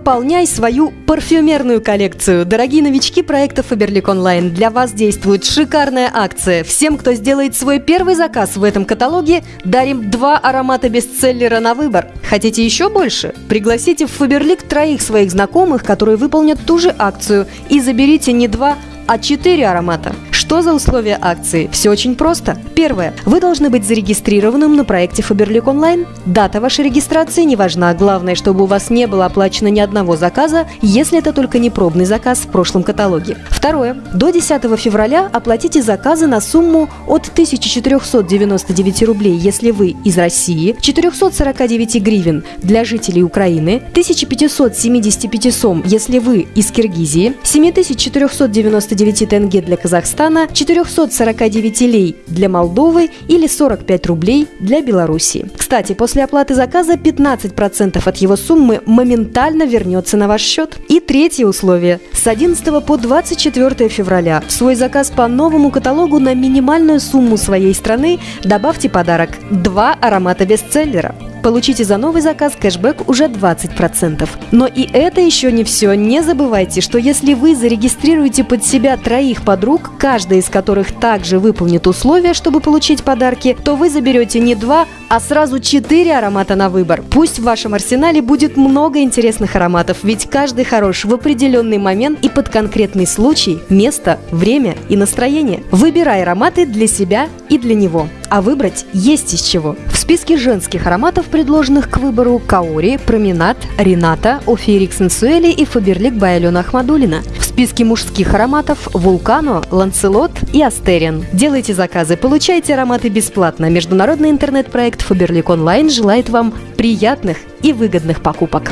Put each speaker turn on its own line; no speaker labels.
пополняй свою парфюмерную коллекцию. Дорогие новички проекта Faberlic Online, для вас действует шикарная акция. Всем, кто сделает свой первый заказ в этом каталоге, дарим два аромата бестселлера на выбор. Хотите еще больше? Пригласите в Faberlic троих своих знакомых, которые выполнят ту же акцию, и заберите не два, а четыре аромата. Что за условия акции? Все очень просто. Первое. Вы должны быть зарегистрированным на проекте Faberlic Online. Дата вашей регистрации не важна. Главное, чтобы у вас не было оплачено ни одного заказа, если это только не пробный заказ в прошлом каталоге. Второе. До 10 февраля оплатите заказы на сумму от 1499 рублей, если вы из России, 449 гривен для жителей Украины, 1575 сом, если вы из Киргизии, 7499 тенге для Казахстана, Казахстана, 449 лей для Молдовы или 45 рублей для Белоруссии. Кстати, после оплаты заказа 15% от его суммы моментально вернется на ваш счет. И третье условие. С 11 по 24 февраля в свой заказ по новому каталогу на минимальную сумму своей страны добавьте подарок – два аромата бестселлера. Получите за новый заказ кэшбэк уже 20%. Но и это еще не все. Не забывайте, что если вы зарегистрируете под себя троих подруг, каждая из которых также выполнит условия, чтобы получить подарки, то вы заберете не два, а сразу четыре аромата на выбор. Пусть в вашем арсенале будет много интересных ароматов, ведь каждый хорош в определенный момент и под конкретный случай, место, время и настроение. Выбирай ароматы для себя и для него. А выбрать есть из чего. В списке женских ароматов, предложенных к выбору, Каори, Променад, Рената, Офирик Сенсуэли и Фаберлик Байалена Ахмадулина. В списке мужских ароматов Вулкано, Ланцелот и Астериан. Делайте заказы, получайте ароматы бесплатно. Международный интернет-проект Фаберлик Онлайн желает вам приятных и выгодных покупок.